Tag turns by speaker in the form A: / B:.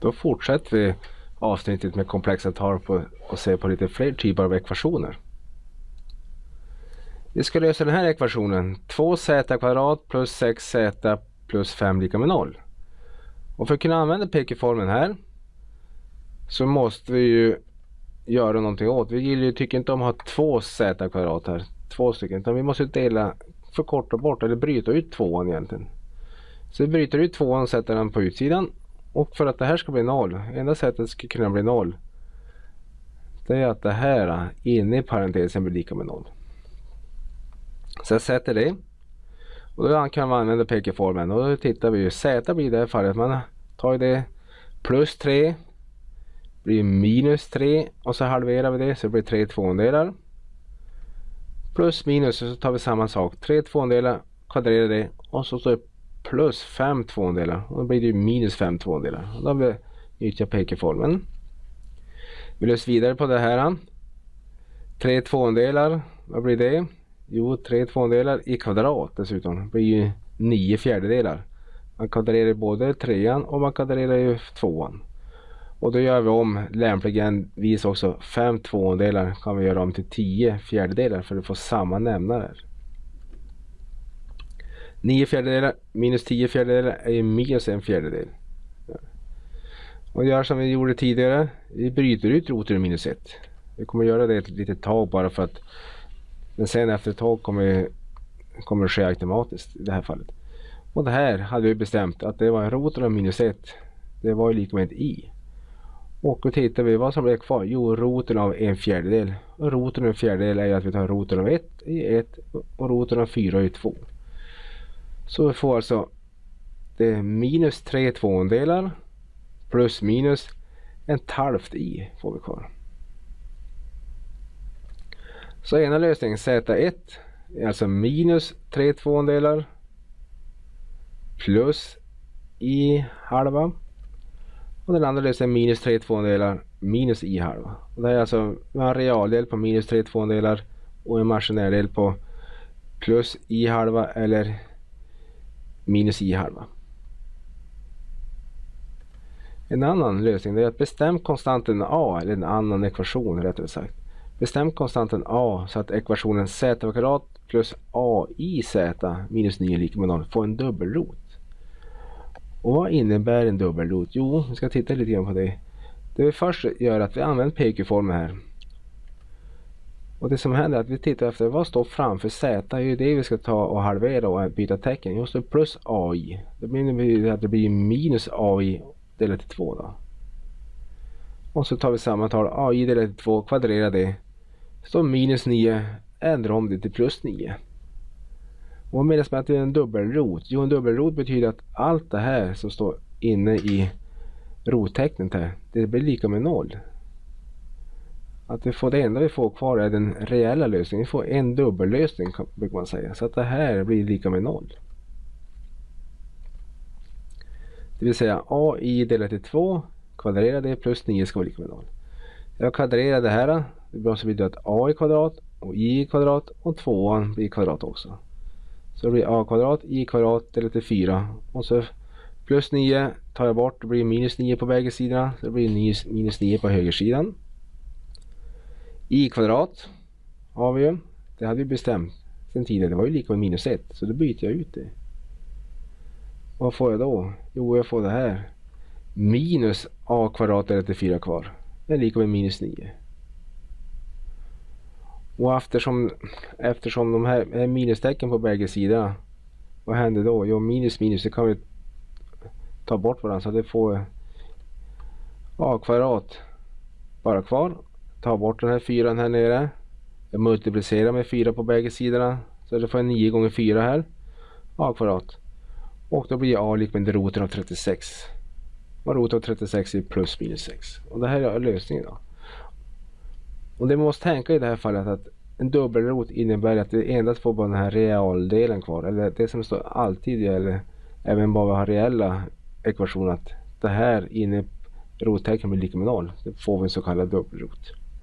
A: Då fortsätter vi avsnittet med komplexa tal på, och ser på lite fler typer av ekvationer. Vi ska lösa den här ekvationen. 2z kvadrat plus 6z plus 5 lika med 0. Och för att kunna använda pk-formeln här så måste vi ju göra någonting åt. Vi tycker inte om att ha två z kvadrat här. Två stycken. Utan vi måste dela, förkorta bort eller bryta ut tvåan egentligen. Så vi bryter ut tvåan och sätter den på utsidan. Och för att det här ska bli noll, enda sättet det ska kunna bli noll. Det är att det här eh, inne i parentesen blir lika med noll. Så jag sätter det. Och då kan man använda pekeformen Och då tittar vi ju. Z blir i det här fallet. Man tar det plus 3. Blir minus 3. Och så halverar vi det så det blir 3 tvåandelar. Plus minus och så tar vi samma sak. 3 tvåandelar. Kvadrerar det. Och så står det plus 5 tvåndelar Och då blir det ju minus 5 tvåndelar. Och då har vi nyttjat pk-formeln. Vi löser vidare på det här. 3 tvåndelar, Vad blir det? Jo, 3 tvåndelar i kvadrat dessutom. Det blir ju 9 fjärdedelar. Man kvadrerar både trean och man kvadrerar ju tvåan. Och då gör vi om lämpligen vis också 5 tvåndelar kan vi göra om till 10 fjärdedelar för att få samma nämnare. 9 fjärdedelar minus 10 fjärdedelar är minus en fjärdedel. Och gör som vi gjorde tidigare. Vi bryter ut roten ur minus 1. Vi kommer göra det ett litet tag bara för att men sen efter ett tag kommer, kommer det ske automatiskt i det här fallet. Och det här hade vi bestämt att det var roten av minus 1. Det var ju lika med ett i. Och då tittar vi vad som blev kvar. Jo, roten av en fjärdedel. Och roten av en fjärdedel är att vi tar roten av 1 i 1 och roten av 4 i 2. Så vi får alltså det är minus 3 tvåandelar plus minus en halvt i får vi kvar. Så ena lösningen Z1 är alltså minus 3 tvåandelar plus i halva. Och den andra lösningen är minus 3 tvåandelar minus i halva. Och det är alltså en realdel på minus 3 tvåandelar och en maskinär del på plus i halva eller minus i halva. En annan lösning är att bestäm konstanten A eller en annan ekvation rättare sagt. Bestäm konstanten a så att ekvationen z kvadrat plus a i z minus 9 lika med 0 får en dubbelrot. Och vad innebär en dubbelrot? Jo, vi ska titta lite grann på det. Det vi först gör är att vi använder PQ-formeln här. Och det som händer är att vi tittar efter vad står framför z. Det är ju det vi ska ta och halvera och byta tecken. Just det plus ai. Det betyder att det blir minus ai delat till 2 då. Och så tar vi samma tal ai delat till 2, kvadrerar det står minus 9 ändrar om det till plus 9. Och vad menas med att det är en dubbelrot? Jo, en dubbelrot betyder att allt det här som står inne i rottecknet här, det blir lika med noll. Att vi får det enda vi får kvar är den reella lösningen. Vi får en dubbellösning brukar man säga. Så att det här blir lika med noll. Det vill säga AI delat till 2 kvadrerar det plus 9 ska vara lika med 0. Jag kvadrerar det här det blir så blir det att a i kvadrat och i kvadrat och 2 blir kvadrat också. Så det blir a kvadrat i kvadrat delat till 4 och så plus 9 tar jag bort, det blir minus 9 på bägge sidorna. Så det blir minus 9 på högersidan i kvadrat har vi ju. Det hade vi bestämt sen tidigare. Det var ju lika med minus 1 så då byter jag ut det. Vad får jag då? Jo, jag får det här. Minus a kvadrat är det 4 kvar. Det är lika med minus 9. Och eftersom, eftersom de här är minustecken på bägge sidorna. Vad händer då? Jo minus minus det kan vi ta bort varandra så det får a kvadrat bara kvar. Ta bort den här fyran här nere. Jag multiplicerar med fyra på bägge sidorna. Så det får jag 9 gånger 4 här. a kvadrat. Och då blir a lika med roten av 36. Och roten av 36 är plus minus 6. Och det här är lösningen då. Och det man måste tänka i det här fallet att en dubbelrot innebär att det endast får bara den här realdelen kvar. Eller det som står alltid gäller även bara vi har reella ekvationer att det här inne rottecken blir lika med noll. Då får vi en så kallad dubbelrot.